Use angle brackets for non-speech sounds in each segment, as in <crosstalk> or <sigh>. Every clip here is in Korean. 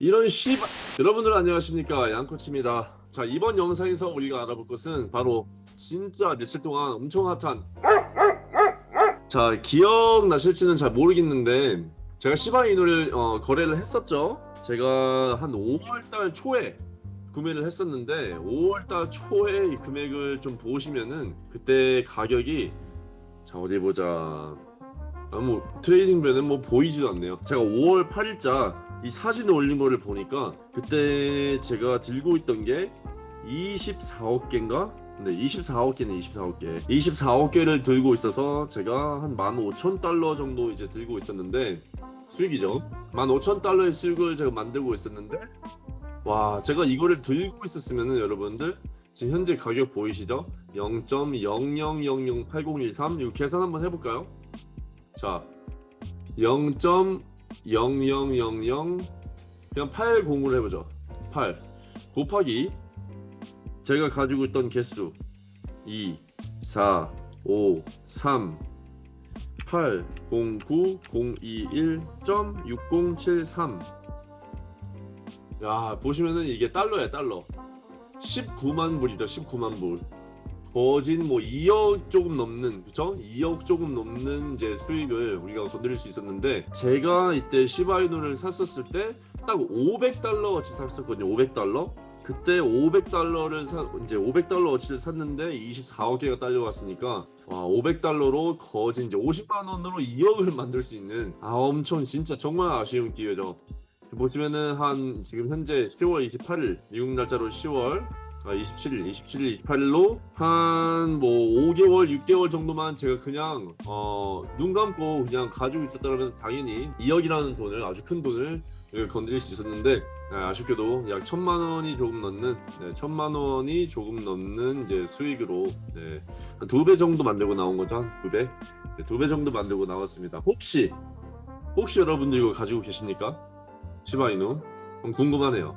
이런 씨발 여러분들 안녕하십니까? 양코치입니다. 자 이번 영상에서 우리가 알아볼 것은 바로 진짜 며칠 동안 엄청 핫한 자 기억나실지는 잘 모르겠는데 제가 시바이누를 어, 거래를 했었죠. 제가 한 5월달 초에 구매를 했었는데 5월달 초에 이 금액을 좀 보시면은 그때 가격이 자 어디 보자. 아, 뭐 트레이딩뷰는 뭐 보이지도 않네요. 제가 5월 8일자 이 사진을 올린 거를 보니까 그때 제가 들고 있던 게 24억 개인가? 네, 24억 개는 24억 개. 24억 개를 들고 있어서 제가 한 15,000달러 정도 이제 들고 있었는데 수익이죠. 15,000달러의 수익을 제가 만들고 있었는데 와, 제가 이거를 들고 있었으면은 여러분들 지금 현재 가격 보이시죠? 0.00008013 이거 계산 한번 해볼까요? 자, 0. 0000 그냥 80으로 해보죠. 8 곱하기 제가 가지고 있던 개수. 2 4 5 3 8 0 9 0 2 1.6073 야 보시면은 이게 달러야 달러. 19만 불이다 19만 불 거진 뭐 2억 조금 넘는 그쵸? 2억 조금 넘는 이제 수익을 우리가 건드릴 수 있었는데 제가 이때 시바이누를 샀었을 때 딱 500달러 어치 샀었거든요 500달러 그때 500달러를 사 이제 500달러 어치를 샀는데 24억 개가 딸려왔으니까 와 500달러로 거진 이제 50만 원으로 2억을 <laughs> 만들 수 있는 아 엄청 진짜 정말 아쉬운 기회죠 보시면은 한 지금 현재 10월 28일 미국 날짜로 10월 27일, 27일, 28일로 한 뭐 5개월, 6개월 정도만 제가 그냥 어, 눈 감고 그냥 가지고 있었다면 당연히 2억이라는 돈을 아주 큰 돈을 건드릴 수 있었는데 아, 아쉽게도 약 천만 원이 조금 넘는 네, 천만 원이 조금 넘는 이제 수익으로 네, 한두 배 정도 만들고 나온 거죠 한두 배, 네, 두배 정도 만들고 나왔습니다. 혹시 혹시 여러분들 이거 가지고 계십니까? 시바이누 궁금하네요.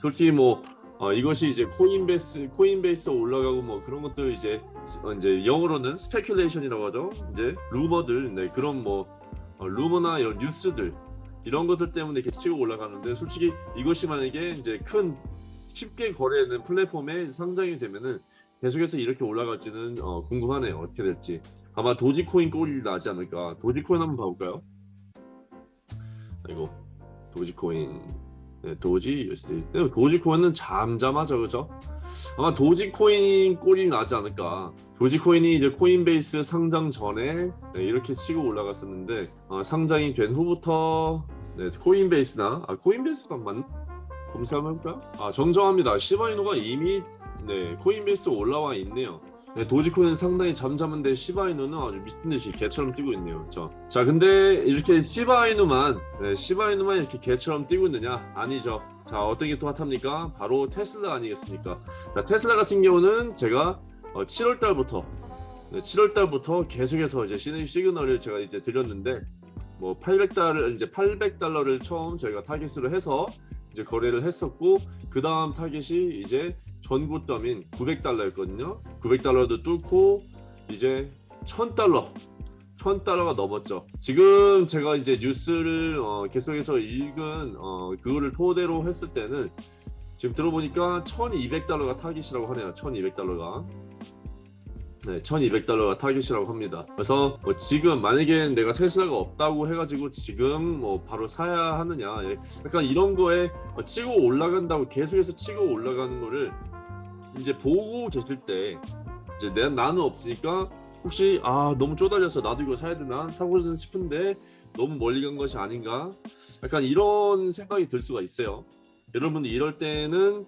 솔직히 뭐 어, 이것이 이제 코인베이스 코인베이스 올라가고 뭐 그런 것들 이제 어, 이제 영어로는 speculation이라고 하죠. 이제 루머들 네, 그런 뭐 어, 루머나 이런 뉴스들 이런 것들 때문에 이렇게 치고 올라가는데 솔직히 이것이 만약에 이제 큰 쉽게 거래하는 플랫폼에 상장이 되면은 계속해서 이렇게 올라갈지는 어, 궁금하네요. 어떻게 될지. 아마 도지코인 꼴이 나지 않을까. 도지코인 한번 봐볼까요? 아이고 도지코인 네, 도지 USD. 도지코인은 잠잠하죠, 그죠? 아마 도지코인 꼴이 나지 않을까. 도지코인이 이제 코인베이스 상장 전에 네, 이렇게 치고 올라갔었는데 어, 상장이 된 후부터 네, 코인베이스나 아 코인베이스가 맞나? 검색 한번 해볼까요? 아 정정합니다. 시바이누가 이미 네, 코인베이스 올라와 있네요. 네, 도지코인은 상당히 잠잠한데 시바이누는 아주 미친듯이 개처럼 뛰고 있네요. 그렇죠? 자 근데 이렇게 시바이누만 네, 시바이누만 이렇게 개처럼 뛰고 있느냐? 아니죠. 자 어떤 게 또 hot합니까? 바로 테슬라 아니겠습니까? 자, 테슬라 같은 경우는 제가 어, 7월 달부터 네, 7월 달부터 계속해서 이제 시그널을 제가 이제 드렸는데 뭐 800달러 이제 800달러를 처음 저희가 타겟으로 해서 이제 거래를 했었고 그 다음 타겟이 이제 전고점인 900달러였거든요. 900달러도 뚫고 이제 1000달러 1000달러가 넘었죠. 지금 제가 이제 뉴스를 어, 계속해서 읽은 어, 그거를 토대로 했을 때는 지금 들어보니까 1200달러가 타깃이라고 하네요. 1200달러가. 네, 1200달러가 타깃이라고 합니다. 그래서 뭐 지금 만약에 내가 테슬라가 없다고 해가지고 지금 뭐 바로 사야 하느냐. 예, 약간 이런 거에 뭐 치고 올라간다고 계속해서 치고 올라가는 거를 이제 보고 계실 때 이제 내, 나는 없으니까 혹시 아 너무 쪼달려서 나도 이거 사야 되나 사고 싶은데 너무 멀리 간 것이 아닌가 약간 이런 생각이 들 수가 있어요 여러분들 이럴 때는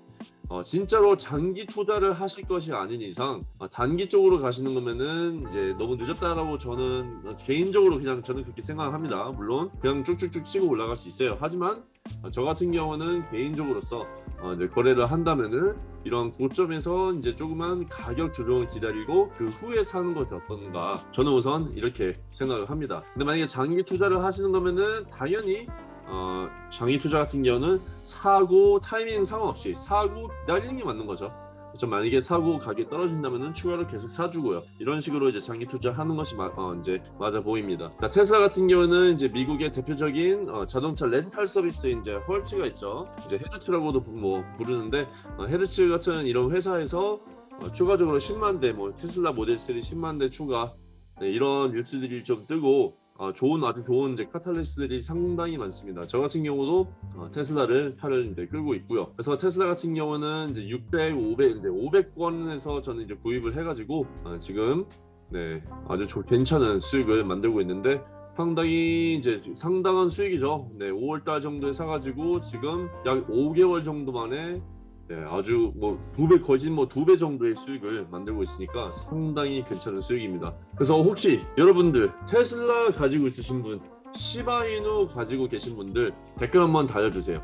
어, 진짜로 장기 투자를 하실 것이 아닌 이상 어, 단기 쪽으로 가시는 거면은 이제 너무 늦었다라고 저는 어, 개인적으로 그냥 저는 그렇게 생각합니다. 물론 그냥 쭉쭉쭉 치고 올라갈 수 있어요. 하지만 어, 저 같은 경우는 개인적으로서 어, 거래를 한다면은 이런 고점에서 이제 조그만 가격 조정을 기다리고 그 후에 사는 것이 어떤가 저는 우선 이렇게 생각을 합니다. 근데 만약에 장기 투자를 하시는 거면은 당연히 어, 장기 투자 같은 경우는 사고 타이밍 상관없이 사고 기다리는 게 맞는 거죠. 그렇죠? 만약에 사고 가격이 떨어진다면은 추가로 계속 사주고요. 이런 식으로 이제 장기 투자하는 것이 마, 어, 이제 맞아 보입니다. 자, 테슬라 같은 경우는 이제 미국의 대표적인 어, 자동차 렌탈 서비스 이제 헐츠가 있죠. 이제 헤드츠라고도 부- 뭐 부르는데 어, 헤드츠 같은 이런 회사에서 어, 추가적으로 10만 대, 뭐 테슬라 모델 3 10만 대 추가 네, 이런 뉴스들이 좀 뜨고 어, 좋은 아주 좋은 이제 카탈리스트들이 상당히 많습니다. 저 같은 경우도 어, 테슬라를 차를 이제 끌고 있고요. 그래서 테슬라 같은 경우는 이제 600, 500, 이제 500권에서 저는 이제 구입을 해가지고 어, 지금 네 아주 조- 괜찮은 수익을 만들고 있는데 상당히 이제 상당한 수익이죠. 네 5월달 정도에 사가지고 지금 약 5개월 정도 만에 네, 아주 뭐 두 배 거진 뭐 두 배 정도의 수익을 만들고 있으니까 상당히 괜찮은 수익입니다. 그래서 혹시 여러분들 테슬라 가지고 있으신 분, 시바이누 가지고 계신 분들 댓글 한번 달아주세요.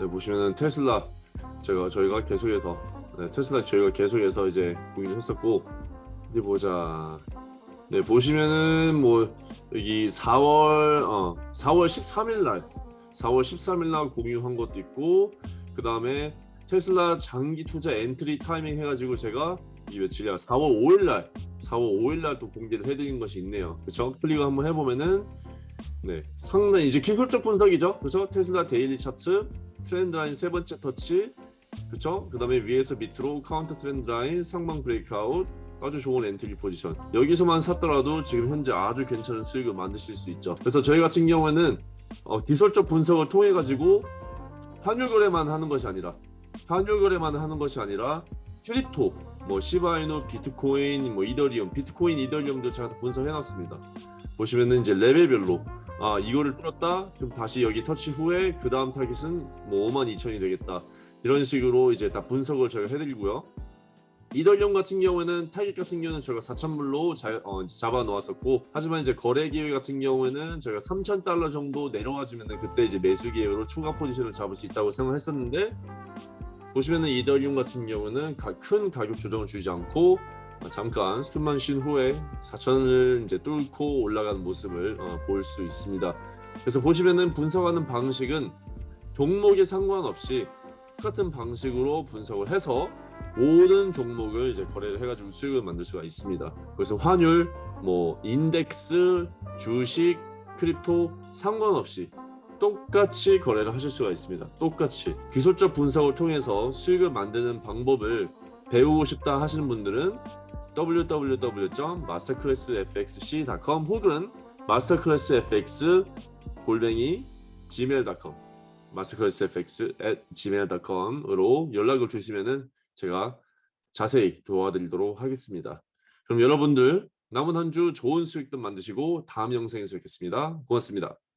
네, 보시면은 테슬라 제가 저희가 계속해서 네, 테슬라 저희가 계속해서 이제 공유를 했었고 어디 보자. 네 보시면은 뭐 여기 4월 어 4월 13일 날 4월 13일 날 공유한 것도 있고 그 다음에 테슬라 장기 투자 entry 타이밍 해가지고 제가 이 며칠이야 4월 5일날 4월 5일날 또 공개를 해드린 것이 있네요. 그쵸? 클릭을 한번 해보면은 네 상당히 이제 기술적 분석이죠? 그쵸? 테슬라 daily 차트 trend line 세 번째 터치 그쵸? 그 다음에 위에서 밑으로 counter trend line 상방 breakout 아주 좋은 entry 포지션. 여기서만 샀더라도 지금 현재 아주 괜찮은 수익을 만드실 수 있죠. 그래서 저희 같은 경우에는 어, 기술적 분석을 통해 가지고 환율 거래만 하는 것이 아니라 환율 거래만 하는 것이 아니라 crypto, 뭐 시바이누, 비트코인, 뭐 이더리움, 비트코인, 이더리움도 제가 다 분석해 놨습니다. 보시면은 이제 레벨별로 아 이거를 뚫었다 그럼 다시 여기 터치 후에 그 다음 타깃은 뭐 5만 2천이 되겠다 이런 식으로 이제 다 분석을 저희가 해드리고요. 이더리움 같은 경우에는 타깃 같은 경우는 저희가 4,000불로 어, 잡아 놓았었고 하지만 이제 거래 기회 같은 경우에는 저희가 3,000 달러 정도 내려와 주면은 그때 이제 매수 기회로 추가 포지션을 잡을 수 있다고 생각했었는데 보시면은 이더리움 같은 경우는 가- 큰 가격 조정을 주지 않고 어, 잠깐 숨만 쉰 후에 4천을 이제 뚫고 올라가는 모습을 어, 볼 수 있습니다. 그래서 보시면은 분석하는 방식은 종목에 상관없이 똑같은 방식으로 분석을 해서 모든 종목을 이제 거래를 해가지고 수익을 만들 수가 있습니다. 그래서 환율, 뭐 인덱스, 주식, crypto 상관없이 똑같이 거래를 하실 수가 있습니다. 똑같이 기술적 분석을 통해서 수익을 만드는 방법을 배우고 싶다 하시는 분들은 www.masterclassfxc.com 혹은 masterclassfx 골뱅이 gmail.com masterclassfx@gmail.com으로 연락을 주시면은 제가 자세히 도와드리도록 하겠습니다. 그럼 여러분들 남은 한 주 좋은 수익도 만드시고 다음 영상에서 뵙겠습니다. 고맙습니다.